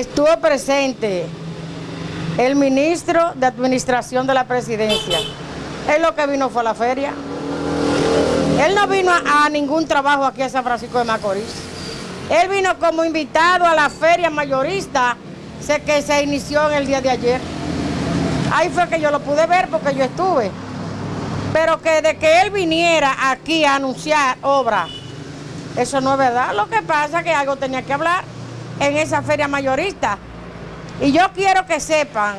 estuvo presente el ministro de Administración de la Presidencia. Él lo que vino fue a la feria. Él no vino a, ningún trabajo aquí en San Francisco de Macorís. Él vino como invitado a la feria mayorista que se inició en el día de ayer. Ahí fue que yo lo pude ver porque yo estuve. Pero que de que él viniera aquí a anunciar obra, eso no es verdad. Lo que pasa es que algo tenía que hablar en esa feria mayorista. Y yo quiero que sepan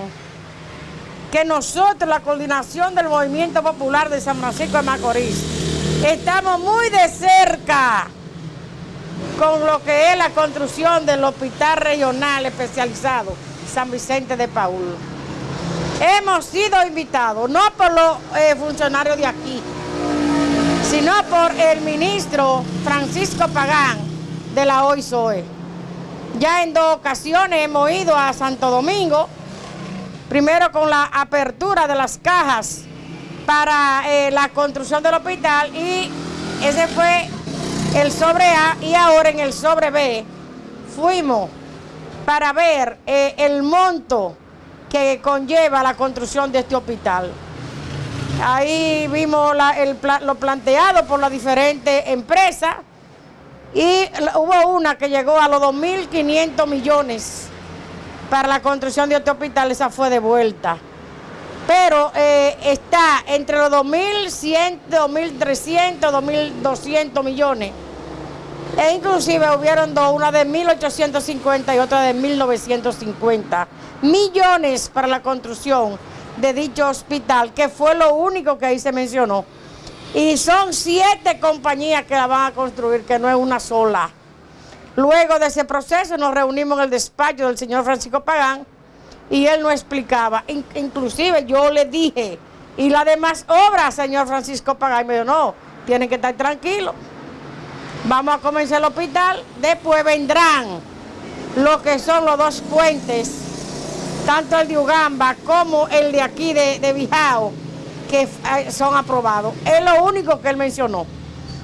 que nosotros, la coordinación del Movimiento Popular de San Francisco de Macorís, estamos muy de cerca con lo que es la construcción del Hospital Regional Especializado San Vicente de Paul. Hemos sido invitados, no por los eh, funcionarios de aquí, sino por el ministro Francisco Pagán de la OISOE. Ya en dos ocasiones hemos ido a Santo Domingo, primero con la apertura de las cajas para eh, la construcción del hospital y ese fue el sobre A y ahora en el sobre B fuimos para ver eh, el monto que conlleva la construcción de este hospital. Ahí vimos lo planteado por las diferentes empresas, y hubo una que llegó a los 2.500 millones para la construcción de este hospital, esa fue de vuelta. Pero eh, está entre los 2.100, 2.300, 2.200 millones. E inclusive hubieron dos, una de 1.850 y otra de 1.950 millones para la construcción de dicho hospital, que fue lo único que ahí se mencionó. Y son siete compañías que la van a construir, que no es una sola. Luego de ese proceso nos reunimos en el despacho del señor Francisco Pagán y él nos explicaba. inclusive yo le dije, y las demás obras, señor Francisco Pagán, y me dijo, no, tienen que estar tranquilos. Vamos a comenzar el hospital, después vendrán lo que son los dos puentes, tanto el de Ugamba como el de aquí de, de Bijao que son aprobados. Es lo único que él mencionó.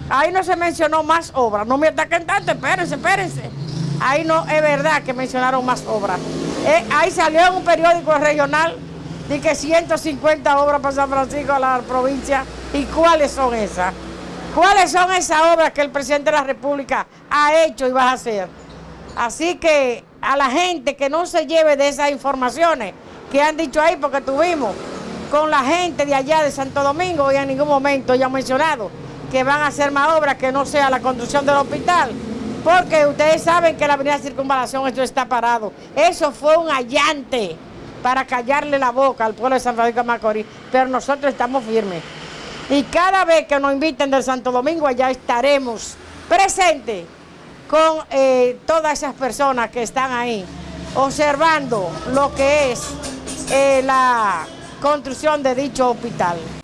Ahí no se mencionó más obras. No me ataquen tanto, espérense, espérense. Ahí no es verdad que mencionaron más obras. Eh, ahí salió en un periódico regional de que 150 obras para San Francisco a la provincia. ¿Y cuáles son esas? ¿Cuáles son esas obras que el presidente de la República ha hecho y va a hacer? Así que a la gente que no se lleve de esas informaciones que han dicho ahí, porque tuvimos con la gente de allá de Santo Domingo y en ningún momento ya mencionado que van a hacer más obras que no sea la construcción del hospital. Porque ustedes saben que la avenida Circunvalación esto está parado. Eso fue un allante para callarle la boca al pueblo de San Francisco de Macorís. Pero nosotros estamos firmes. Y cada vez que nos inviten del Santo Domingo, allá estaremos presentes con eh, todas esas personas que están ahí, observando lo que es eh, la construcción de dicho hospital.